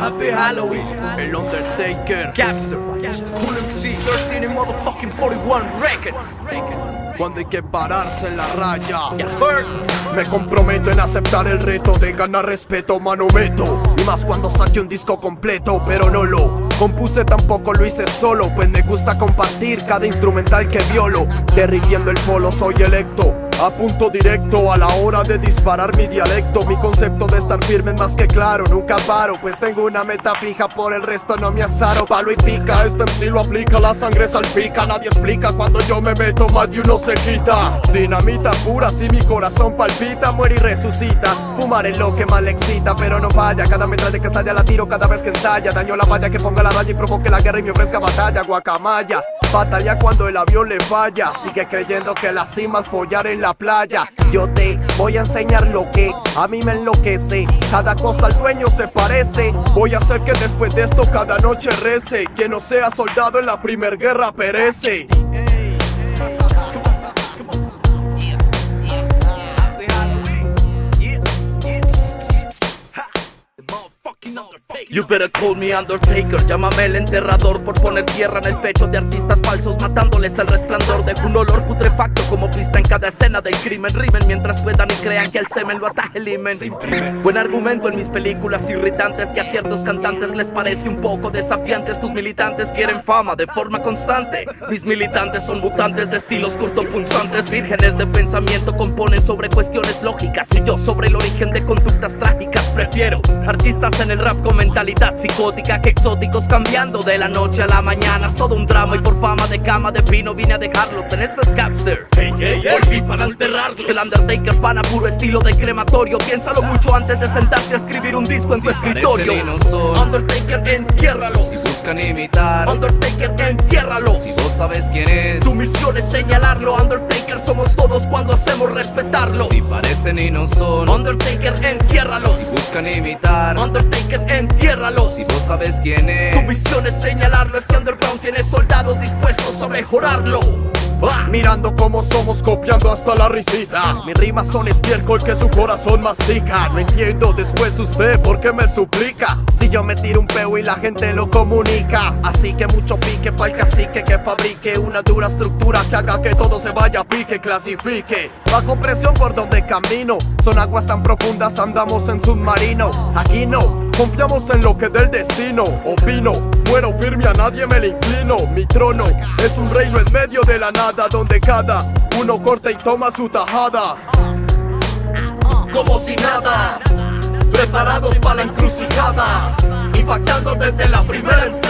Happy Halloween. El Undertaker. Capster. Cool MC. 13 and motherfucking 41 records. Cuando hay que pararse en la raya. Me comprometo en aceptar el reto de ganar respeto, mano meto. Y más cuando saque un disco completo, pero no lo compuse tampoco lo hice solo. Pues me gusta compartir cada instrumental que violo. Derritiendo el polo, soy electo. A punto directo a la hora de disparar mi dialecto. Mi concepto de estar firme es más que claro Nunca paro, pues tengo una meta fija Por el resto no me azaro. Palo y pica, este MC lo aplica La sangre salpica, nadie explica. Cuando yo me meto más de uno se quita. Dinamita pura, si mi corazón palpita Muere y resucita. Fumar es lo que le excita Pero no falla, cada metralla que estalla la tiro Cada vez que ensaya, daño la valla Que ponga la raya y provoque la guerra Y me ofrezca batalla, guacamaya. Batalla cuando el avión le falla. Sigue creyendo que la cima es follar en la playa. Yo te voy a enseñar lo que a mí me enloquece. Cada cosa al dueño se parece. Voy a hacer que después de esto cada noche rece. Quien no sea soldado en la primer guerra perece You better call me Undertaker. Llámame el enterrador por poner tierra en el pecho de artistas falsos, matándoles el resplandor de un olor putrefacto como pista en cada escena del crimen. Rimen mientras puedan y crean que el semen lo ataje el himen. Buen argumento en mis películas irritantes que a ciertos cantantes les parece un poco desafiantes. Tus militantes quieren fama de forma constante. Mis militantes son mutantes de estilos cortopunzantes, vírgenes de pensamiento, componen sobre cuestiones lógicas. Y yo sobre el origen de conductas trágicas prefiero artistas en el rap con mentalidad psicótica que exóticos cambiando de la noche a la mañana. Es todo un drama y por fama de cama de vino vine a dejarlos en este Scapster. Hey, hey, hey, volví para enterrarlos. El Undertaker pana puro estilo de crematorio. Piénsalo mucho antes de sentarte a escribir un disco en tu escritorio. parecen y no son. Undertaker, entiérralos. Si buscan imitar, Undertaker, entiérralos. si vos sabes quién es, Tu misión es señalarlo, Undertaker somos todos cuando hacemos respetarlo. si parecen y no son, Undertaker, entiérralos. Buscan imitar, Undertaker, entiérralos. si vos sabes quién Tu es, misión es señalarlo, este underground tiene soldados dispuestos a mejorarlo. Ah, Mirando cómo somos copiando hasta la risita. Mis rimas son estiércol que su corazón mastica. No entiendo después usted por qué me suplica yo me tiro un peo y la gente lo comunica Así que mucho pique pa'l cacique que fabrique Una dura estructura que haga que todo se vaya a pique Clasifique Bajo presión por donde camino Son aguas tan profundas andamos en submarino Aquí no Confiamos en lo que del destino opino. Muero firme, a nadie me le inclino. Mi trono es un reino en medio de la nada, donde cada uno corta y toma su tajada. como si nada, preparados para la encrucijada, impactando desde la primera entrada.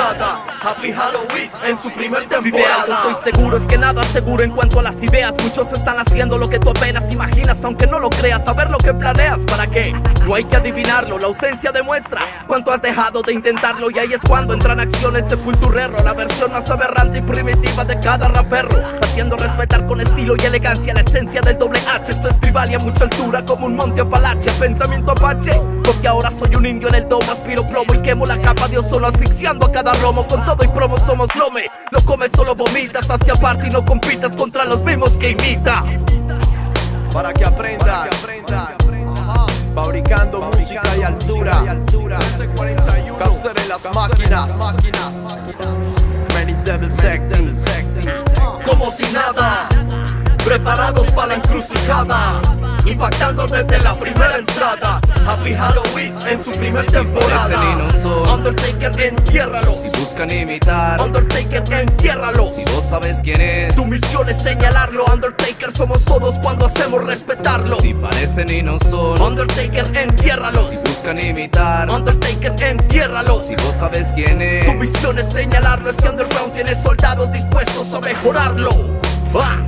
Happy Halloween en su primer Si temporada. estoy seguro es que nada seguro en cuanto a las ideas. Muchos están haciendo lo que tú apenas imaginas Aunque no lo creas, saber lo que planeas ¿Para qué? No hay que adivinarlo, la ausencia demuestra. Cuánto has dejado de intentarlo Y ahí es cuando entra en acción el sepulturero La versión más aberrante y primitiva de cada rapero Haciendo respetar con estilo y elegancia La esencia del doble H. Esto es tribal y a mucha altura como un monte apalache. Pensamiento apache Porque ahora soy un indio en el domo. Aspiro plomo y quemo la capa de ozono Asfixiando a cada romo Con todo y promo somos lome Lo comes solo vomitas. Hazte aparte y no compitas contra los mismos que imitas. Para que aprenda, fabricando música y altura. Gangster en las máquinas. Many devils acting. como si nada, preparados para la encrucijada, impactando desde la primera entrada. Happy Halloween en su primer temporada. No. Undertaker, entiérralos. Si buscan imitar, Undertaker, entiérralos. si vos sabes quién es, Tu misión es señalarlo, Undertaker somos todos cuando hacemos respetarlo. si parecen y no son, Undertaker, entiérralos. si buscan imitar, Undertaker, entiérralos. si vos sabes quién Tu es, misión es señalarlo, este underground tiene soldados dispuestos a mejorarlo. Ah.